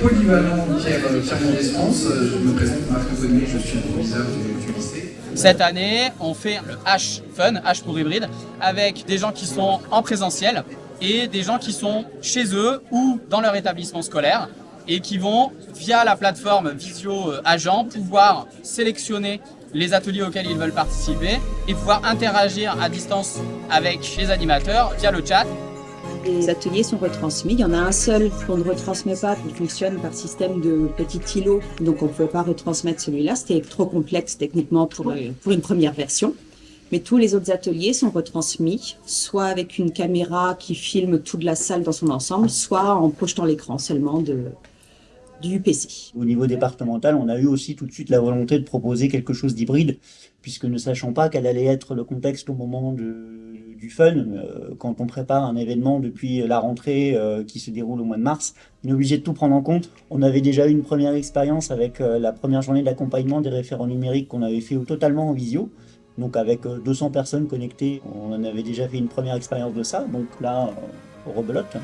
polyvalent Pierre, Pierre Mendès-France. Je me présente Marc Anthony, je suis le proviseur du, du lycée. Cette année, on fait le H Fun, H pour hybride, avec des gens qui sont en présentiel et des gens qui sont chez eux ou dans leur établissement scolaire et qui vont, via la plateforme Visio Agent, pouvoir sélectionner les ateliers auxquels ils veulent participer et pouvoir interagir à distance avec les animateurs via le chat. Les ateliers sont retransmis. Il y en a un seul qu'on ne retransmet pas, qui fonctionne par système de petits îlots. Donc on ne pouvait pas retransmettre celui-là. C'était trop complexe techniquement pour, pour une première version. Mais tous les autres ateliers sont retransmis, soit avec une caméra qui filme toute la salle dans son ensemble, soit en projetant l'écran seulement de, du PC. Au niveau départemental, on a eu aussi tout de suite la volonté de proposer quelque chose d'hybride, puisque ne sachant pas quel allait être le contexte au moment de, du fun, euh, quand on prépare un événement depuis la rentrée euh, qui se déroule au mois de mars, on est obligé de tout prendre en compte. On avait déjà eu une première expérience avec euh, la première journée d'accompagnement des référents numériques qu'on avait fait totalement en visio, donc avec 200 personnes connectées, on avait déjà fait une première expérience de ça, donc là, on rebelote.